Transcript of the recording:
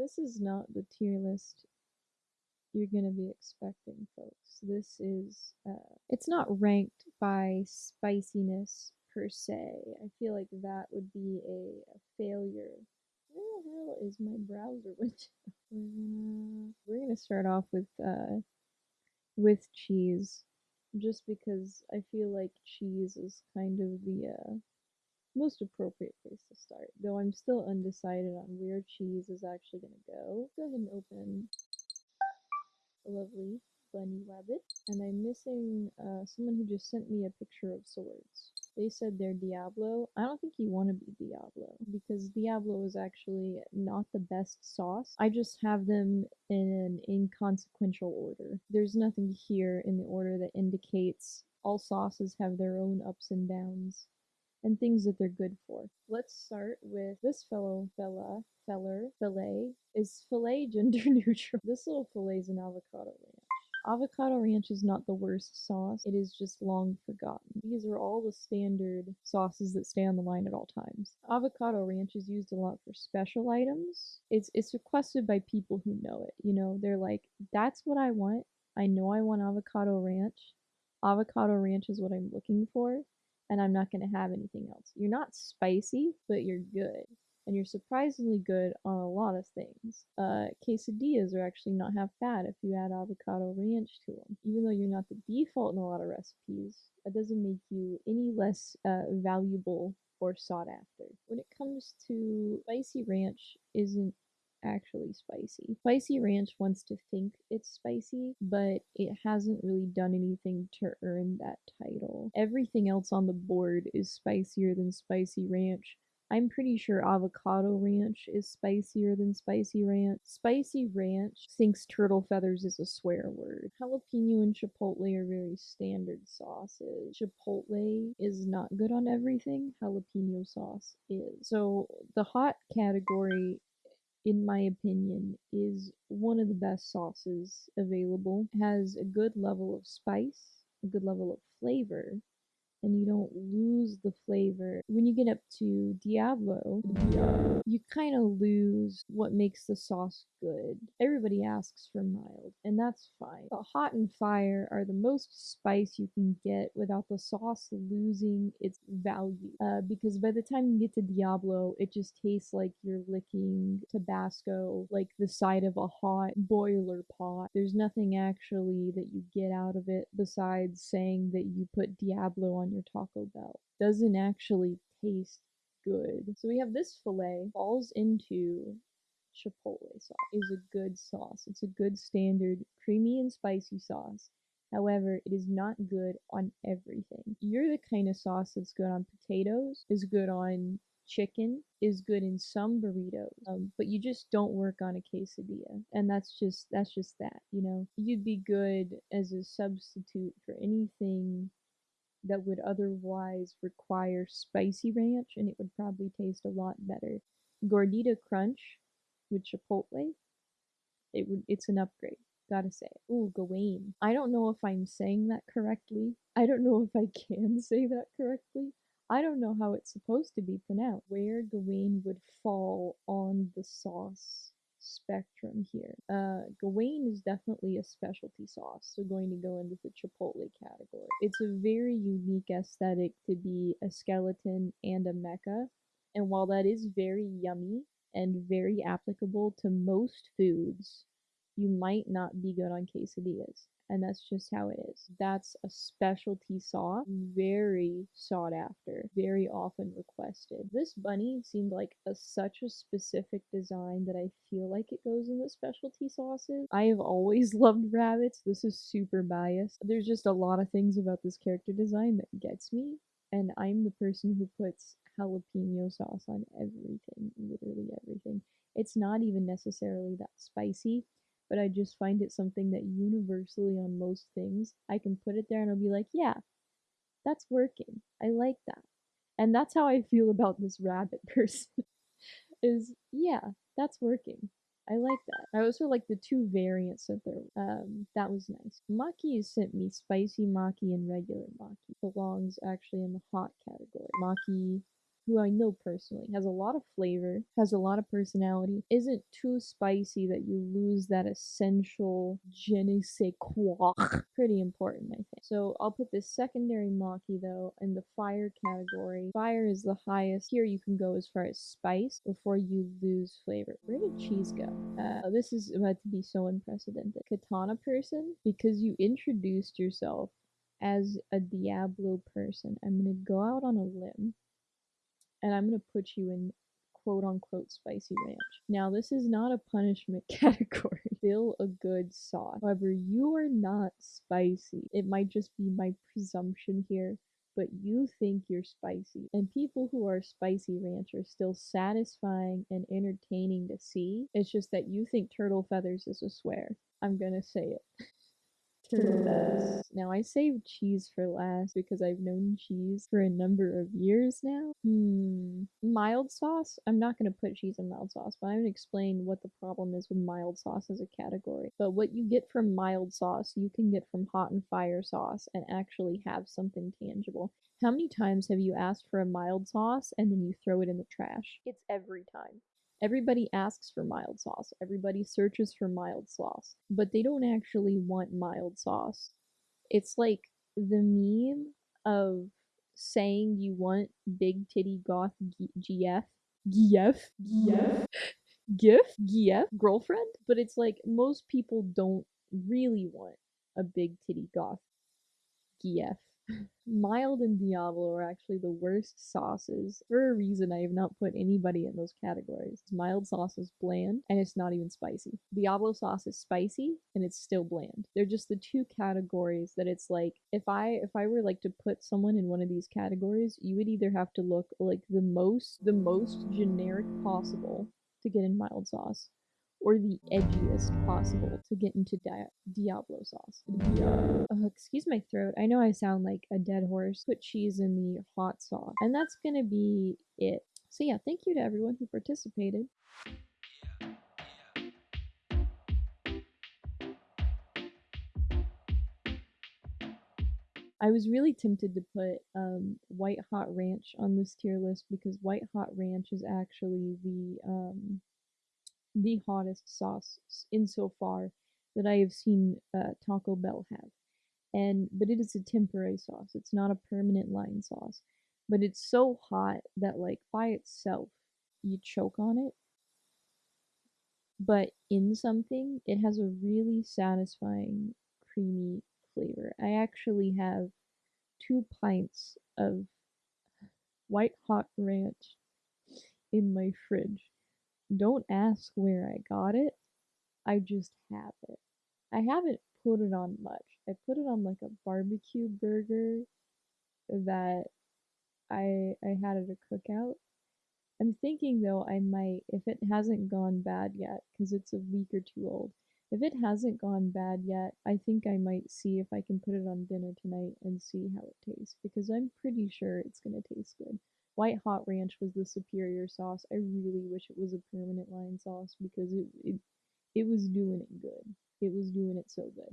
This is not the tier list you're gonna be expecting, folks. This is, uh, it's not ranked by spiciness per se. I feel like that would be a, a failure. Where the hell is my browser window? we're gonna we're gonna start off with uh with cheese, just because I feel like cheese is kind of the uh most appropriate place to start. Though I'm still undecided on where cheese is actually gonna go. Go ahead and open a lovely bunny rabbit. And I'm missing uh, someone who just sent me a picture of swords. They said they're Diablo. I don't think you want to be Diablo because Diablo is actually not the best sauce. I just have them in an inconsequential order. There's nothing here in the order that indicates all sauces have their own ups and downs and things that they're good for. Let's start with this fellow fella, feller, fillet. Is fillet gender neutral? This little fillet is an avocado ranch. Avocado ranch is not the worst sauce, it is just long forgotten. These are all the standard sauces that stay on the line at all times. Avocado ranch is used a lot for special items. It's it's requested by people who know it. You know, they're like, that's what I want. I know I want avocado ranch. Avocado ranch is what I'm looking for and I'm not going to have anything else. You're not spicy, but you're good. And you're surprisingly good on a lot of things. Uh, quesadillas are actually not half bad if you add avocado ranch to them. Even though you're not the default in a lot of recipes, that doesn't make you any less uh, valuable or sought after. When it comes to spicy ranch, isn't actually spicy. Spicy Ranch wants to think it's spicy, but it hasn't really done anything to earn that title. Everything else on the board is spicier than Spicy Ranch. I'm pretty sure avocado ranch is spicier than spicy ranch. Spicy ranch thinks turtle feathers is a swear word. Jalapeno and chipotle are very standard sauces. Chipotle is not good on everything. Jalapeno sauce is. So the hot category in my opinion, is one of the best sauces available. Has a good level of spice, a good level of flavor, and you don't lose the flavor. When you get up to Diablo, you kind of lose what makes the sauce good. Everybody asks for mild, and that's fine. But hot and fire are the most spice you can get without the sauce losing its value. Uh, because by the time you get to Diablo, it just tastes like you're licking Tabasco, like the side of a hot boiler pot. There's nothing actually that you get out of it besides saying that you put Diablo on your Taco Bell. Doesn't actually taste good. So we have this filet falls into chipotle sauce. Is a good sauce. It's a good standard creamy and spicy sauce. However, it is not good on everything. You're the kind of sauce that's good on potatoes, is good on chicken, is good in some burritos, um, but you just don't work on a quesadilla, and that's just that's just that. You know, you'd be good as a substitute for anything that would otherwise require spicy ranch and it would probably taste a lot better. Gordita Crunch with Chipotle, it would it's an upgrade. Gotta say. Ooh, Gawain. I don't know if I'm saying that correctly. I don't know if I can say that correctly. I don't know how it's supposed to be pronounced. Where Gawain would fall on the sauce spectrum here. Uh, Gawain is definitely a specialty sauce, so going to go into the Chipotle category. It's a very unique aesthetic to be a skeleton and a mecha, and while that is very yummy and very applicable to most foods, you might not be good on quesadillas and that's just how it is. That's a specialty sauce, very sought after, very often requested. This bunny seemed like a, such a specific design that I feel like it goes in the specialty sauces. I have always loved rabbits. This is super biased. There's just a lot of things about this character design that gets me, and I'm the person who puts jalapeno sauce on everything, literally everything. It's not even necessarily that spicy but I just find it something that universally on most things, I can put it there and I'll be like, yeah, that's working. I like that. And that's how I feel about this rabbit person. is yeah, that's working. I like that. I also like the two variants of their um that was nice. Maki sent me spicy maki and regular maki. Belongs actually in the hot category. Maki who I know personally has a lot of flavor, has a lot of personality, isn't too spicy that you lose that essential je ne sais quoi. Pretty important, I think. So I'll put this secondary Maki though in the fire category. Fire is the highest. Here you can go as far as spice before you lose flavor. Where did cheese go? Uh, this is about to be so unprecedented. Katana person, because you introduced yourself as a Diablo person, I'm gonna go out on a limb and I'm gonna put you in quote unquote spicy ranch. Now, this is not a punishment category, still a good sauce. However, you are not spicy. It might just be my presumption here, but you think you're spicy. And people who are spicy ranch are still satisfying and entertaining to see. It's just that you think turtle feathers is a swear. I'm gonna say it. Now I saved cheese for last because I've known cheese for a number of years now. Hmm. Mild sauce? I'm not going to put cheese in mild sauce, but I'm to explain what the problem is with mild sauce as a category. But what you get from mild sauce, you can get from hot and fire sauce and actually have something tangible. How many times have you asked for a mild sauce and then you throw it in the trash? It's every time. Everybody asks for mild sauce. Everybody searches for mild sauce, but they don't actually want mild sauce. It's like the meme of saying you want big titty goth GF, GF, GF, GIF, GF girlfriend, but it's like most people don't really want a big titty goth GF. Mild and Diablo are actually the worst sauces. For a reason, I have not put anybody in those categories. Mild sauce is bland, and it's not even spicy. Diablo sauce is spicy, and it's still bland. They're just the two categories that it's like, if I if I were like to put someone in one of these categories, you would either have to look like the most the most generic possible to get in mild sauce, or the edgiest possible to get into Di- Diablo sauce. Oh, excuse my throat. I know I sound like a dead horse. Put cheese in the hot sauce. And that's gonna be it. So yeah, thank you to everyone who participated. I was really tempted to put um, White Hot Ranch on this tier list because White Hot Ranch is actually the um, the hottest sauce insofar that I have seen uh, Taco Bell have. And but it is a temporary sauce. It's not a permanent line sauce. But it's so hot that like by itself you choke on it. But in something, it has a really satisfying creamy flavor. I actually have two pints of white hot ranch in my fridge don't ask where I got it. I just have it. I haven't put it on much. I put it on like a barbecue burger that I I had at a cookout. I'm thinking though I might if it hasn't gone bad yet cuz it's a week or two old. If it hasn't gone bad yet, I think I might see if I can put it on dinner tonight and see how it tastes because I'm pretty sure it's going to taste good. White Hot Ranch was the superior sauce. I really wish it was a permanent line sauce because it, it it was doing it good. It was doing it so good.